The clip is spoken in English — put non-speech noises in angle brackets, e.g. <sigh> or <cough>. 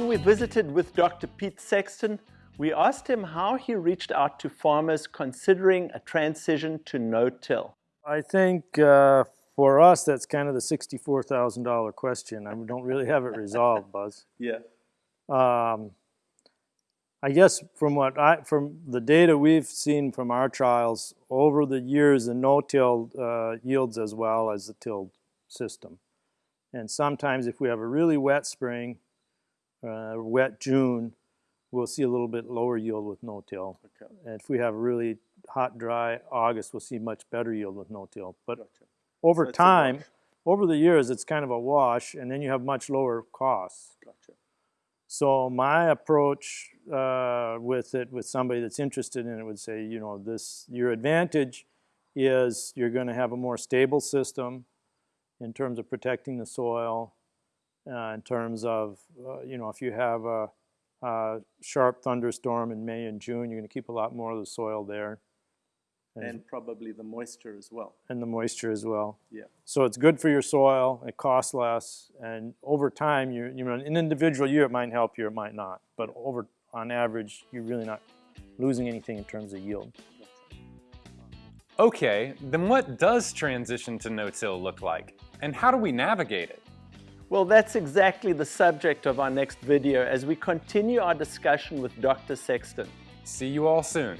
we visited with Dr. Pete Sexton, we asked him how he reached out to farmers considering a transition to no-till. I think uh, for us, that's kind of the $64,000 question. I don't really have it resolved, <laughs> Buzz. Yeah. Um, I guess from what I, from the data we've seen from our trials over the years, the no-till uh, yields as well as the tilled system. And sometimes if we have a really wet spring, uh, wet June, we'll see a little bit lower yield with no-till. Okay. And if we have a really hot, dry August, we'll see much better yield with no-till. But Gotcha. over So time, over the years, it's kind of a wash, and then you have much lower costs. Gotcha. So my approach uh, with it, with somebody that's interested in it, would say, you know, this your advantage is you're going to have a more stable system in terms of protecting the soil, uh, in terms of, uh, you know, if you have a, a sharp thunderstorm in May and June, you're going to keep a lot more of the soil there, and, And probably the moisture as well. and the moisture as well. Yeah. So it's good for your soil, it costs less, and over time, you you know, in an individual year it might help you, it might not, but over on average, you're really not losing anything in terms of yield. Okay, then what does transition to no-till look like? And how do we navigate it? Well, that's exactly the subject of our next video as we continue our discussion with Dr. Sexton. See you all soon.